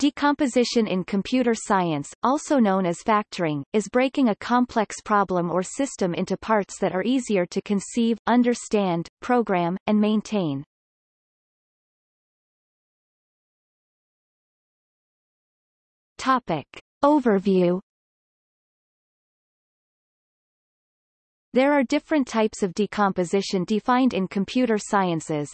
Decomposition in computer science, also known as factoring, is breaking a complex problem or system into parts that are easier to conceive, understand, program, and maintain. Topic. Overview There are different types of decomposition defined in computer sciences.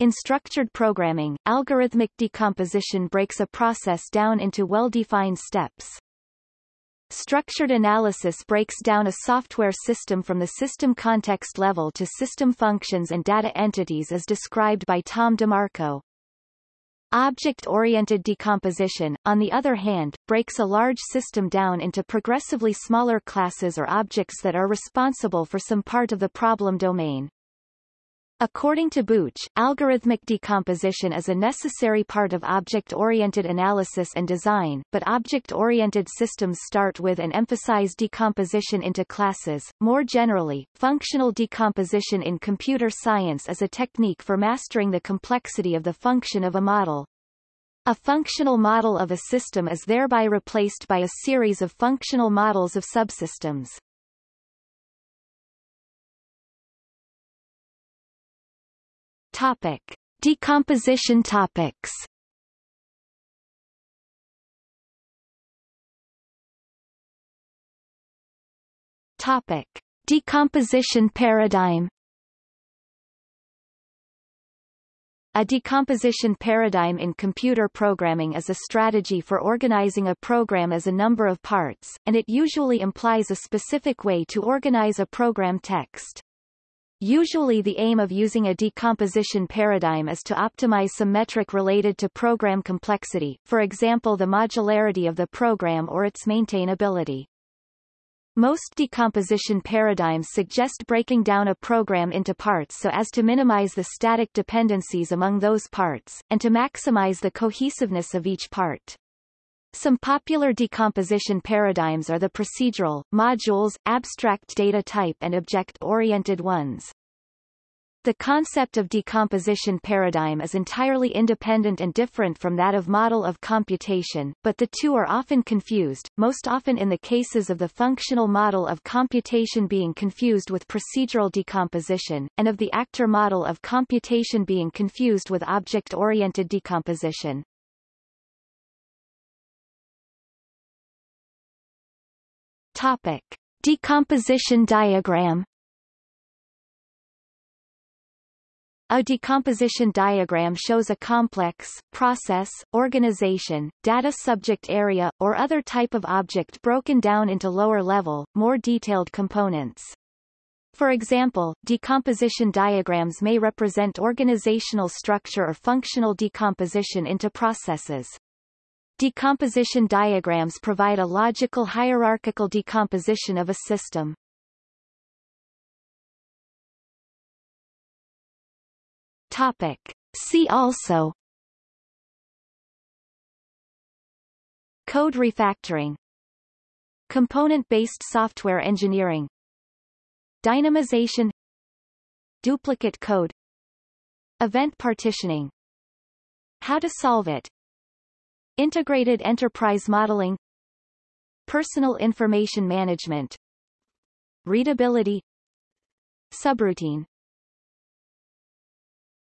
In structured programming, algorithmic decomposition breaks a process down into well-defined steps. Structured analysis breaks down a software system from the system context level to system functions and data entities as described by Tom DeMarco. Object-oriented decomposition, on the other hand, breaks a large system down into progressively smaller classes or objects that are responsible for some part of the problem domain. According to Booch, algorithmic decomposition is a necessary part of object-oriented analysis and design, but object-oriented systems start with and emphasize decomposition into classes. More generally, functional decomposition in computer science is a technique for mastering the complexity of the function of a model. A functional model of a system is thereby replaced by a series of functional models of subsystems. Topic. Decomposition topics Topic. Decomposition paradigm A decomposition paradigm in computer programming is a strategy for organizing a program as a number of parts, and it usually implies a specific way to organize a program text. Usually the aim of using a decomposition paradigm is to optimize some metric related to program complexity, for example the modularity of the program or its maintainability. Most decomposition paradigms suggest breaking down a program into parts so as to minimize the static dependencies among those parts, and to maximize the cohesiveness of each part. Some popular decomposition paradigms are the procedural, modules, abstract data type and object-oriented ones. The concept of decomposition paradigm is entirely independent and different from that of model of computation, but the two are often confused, most often in the cases of the functional model of computation being confused with procedural decomposition, and of the actor model of computation being confused with object-oriented decomposition. Topic. Decomposition diagram A decomposition diagram shows a complex, process, organization, data subject area, or other type of object broken down into lower-level, more detailed components. For example, decomposition diagrams may represent organizational structure or functional decomposition into processes. Decomposition diagrams provide a logical hierarchical decomposition of a system. Topic. See also. Code refactoring. Component-based software engineering. Dynamization. Duplicate code. Event partitioning. How to solve it. Integrated Enterprise Modeling. Personal Information Management. Readability. Subroutine